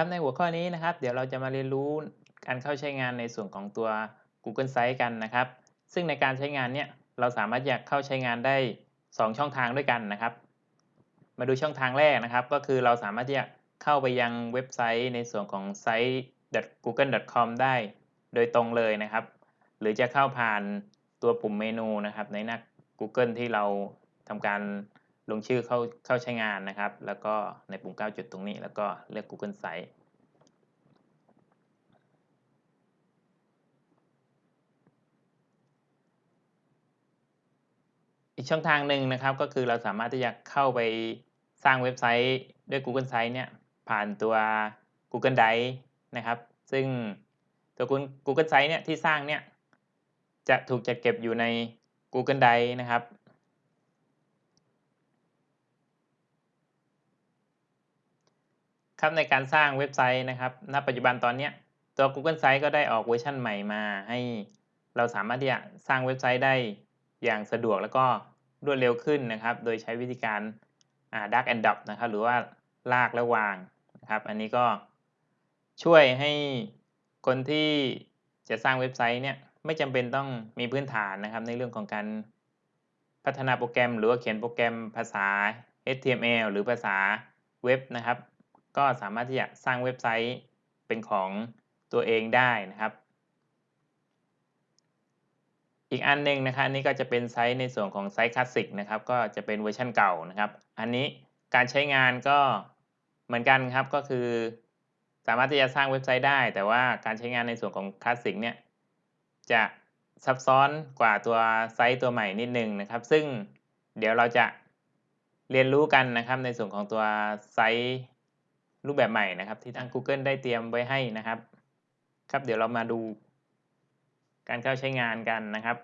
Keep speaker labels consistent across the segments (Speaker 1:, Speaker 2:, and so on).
Speaker 1: ครับในหัวข้อนี้นะครับ เดี๋ยวเราจะมาเรียนรู้การเข้าใช้งานในส่วนของตัว Google Sites กันนะครับ ซึ่งในการใช้งานเนี่ยเราสามารถอยากเข้าใช้งานได้ 2 ช่องทางด้วยกันนะครับ มาดูช่องทางแรกนะครับ ก็คือเราสามารถที่จะเข้าไปยังเว็บไซต์ในส่วนของ site.google.com ได้ โดยตรงเลยนะครับ หรือจะเข้าผ่านตัวปุ่มเมนูนะครับ ในหน้า Google ที่เราทำการ ลงชื่อเข้าเข้าใช้งานนะครับ แล้วก็ในปุ่ม 9 จุดตรงนี้ แล้วก็เลือก Google Site อีกช่องทางหนึ่งนะครับก็คือเราสามารถที่จะเข้าไปสร้างเว็บไซต์ด้วย Google Site เนี่ยผ่านตัว Google Drive นะครับ ซึ่งตัว Google Site เนี่ยที่สร้างเนี่ยจะถูกจัดเก็บอยู่ใน Google Drive นะครับ ครับในการสร้างเว็บไซต์นะครับ ณ ปัจจุบันตอนนี้ตัว Google Sites ก็ได้ออกเวอร์ชันใหม่มา ให้เราสามารถที่จะสร้างเว็บไซต์ได้อย่างสะดวกแล้วก็รวดเร็วขึ้นนะครับ โดยใช้วิธีการ Drag and Drop นะครับ หรือว่าลากและวางนะครับ อันนี้ก็ช่วยให้คนที่จะสร้างเว็บไซต์เนี่ยไม่จำเป็นต้องมีพื้นฐานนะครับ ในเรื่องของการพัฒนาโปรแกรม หรือว่าเขียนโปรแกรมภาษา HTML หรือภาษาเว็บนะครับ ก็สามารถที่จะสร้างเว็บไซต์เป็นของตัวเองได้นะครับ อีกอันหนึ่งนะครับอันนี้ก็จะเป็น site ในส่วนของ site classic นะครับก็จะเป็นเวอร์ชันเก่านะครับ อันนี้การใช้งานก็เหมือนกันครับก็คือ สามารถที่จะสร้างเว็บไซต์ได้ แต่ว่าการใช้งานในส่วนของคลาสสิกเนี่ยจะซับซ้อนกว่าตัวไซต์ตัวใหม่นิดนึงนะครับ ซึ่งเดี๋ยวเราจะเรียนรู้กันนะครับในส่วนของตัวไซต์ รูปแบบใหม่นะครับ ที่ทาง Google ได้เตรียมไว้ให้นะครับ ครับเดี๋ยวเรามาดู การเข้าใช้งานกันนะครับ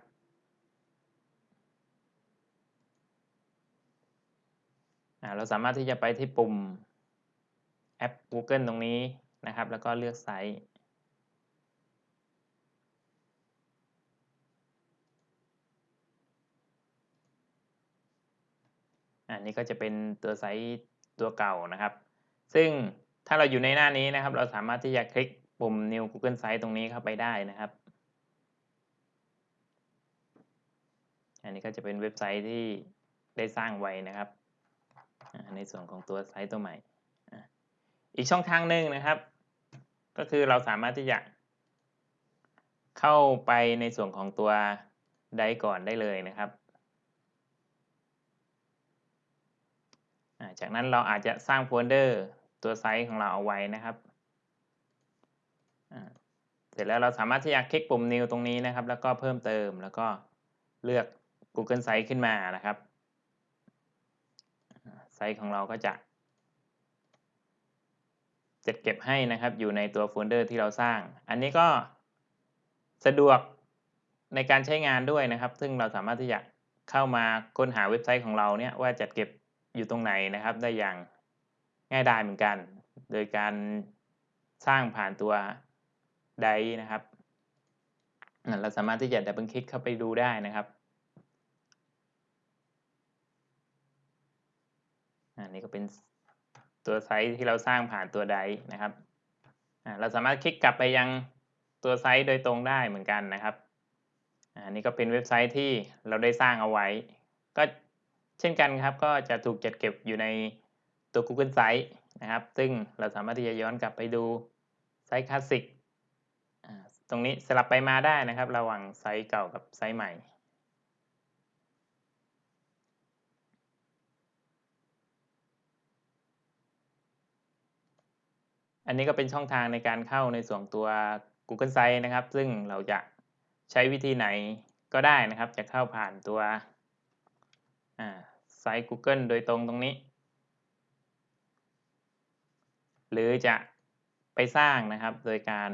Speaker 1: เราสามารถที่จะไปที่ปุ่มแอป Google ตรงนี้นะครับ แล้วก็เลือกไซต์อันนี้ก็จะเป็นตัวไซต์ตัวเก่านะครับ ซึ่งถ้าเราอยู่ในหน้านี้นะครับ เราสามารถที่จะคลิกปุ่ม New Google Site ตรงนี้เข้าไปได้นะครับ อันนี้ก็จะเป็นเว็บไซต์ที่ได้สร้างไว้นะครับ ในส่วนของตัวไซต์ตัวใหม่ อีกช่องทางหนึ่งนะครับ ก็คือเราสามารถที่จะเข้าไปในส่วนของตัวไดก่อนได้เลยนะครับ จากนั้นเราอาจจะสร้างโฟลเดอร์ ตัวไซต์ของเราเอาไว้นะครับเสร็จแล้วเราสามารถที่จะคลิกปุ่ม New ตรงนี้นะครับ แล้วก็เพิ่มเติมแล้วก็เลือก Google Site ขึ้นมานะครับไซต์ของเราก็จะจัดเก็บให้นะครับอยู่ในตัวโฟลเดอร์ที่เราสร้าง อันนี้ก็สะดวกในการใช้งานด้วยนะครับ ซึ่งเราสามารถที่จะเข้ามาค้นหาเว็บไซต์ของเราเนี่ยว่าจัดเก็บอยู่ตรงไหนนะครับ ได้อย่าง ง่ายดายเหมือนกัน โดยการสร้างผ่านตัวไดนะครับ เราสามารถที่จะดับเบิลคลิกเข้าไปดูได้นะครับอันนี้ก็เป็นตัวไซต์ที่เราสร้างผ่านตัวไดนะครับ เราสามารถคลิกกลับไปยังตัวไซต์โดยตรงได้เหมือนกันนะครับอันนี้ก็เป็นเว็บไซต์ที่เราได้สร้างเอาไว้ ก็เช่นกันครับ ก็จะถูกจัดเก็บอยู่ใน ตัว Google Site นะครับ ซึ่งเราสามารถที่จะย้อนกลับไปดูไซต์คลาสสิกตรงนี้สลับไปมาได้นะครับ ระหว่างไซต์เก่ากับไซต์ใหม่ อันนี้ก็เป็นช่องทางในการเข้าในส่วนตัว Google Site นะครับ ซึ่งเราจะใช้วิธีไหนก็ได้นะครับ จะเข้าผ่านตัวไซต์ Google โดยตรงตรงนี้ หรือจะไปสร้างนะครับ โดยการ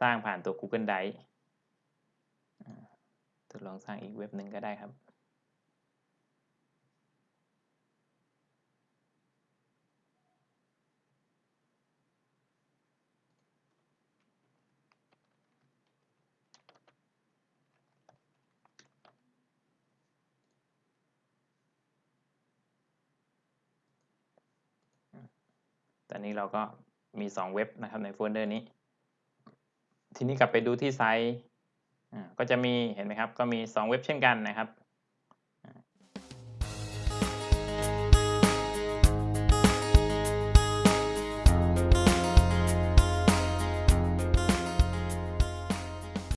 Speaker 1: สร้างผ่านตัว Google Drive ทดลองสร้างอีกเว็บหนึ่งก็ได้ครับ อนนี้เราก็มี 2 เว็บนะครับในโฟลเดอร์นี้ ทีนี้กลับไปดูที่ไซต์ก็จะมีเห็นไหมครับ ก็มี 2 เว็บเช่นกันนะครับ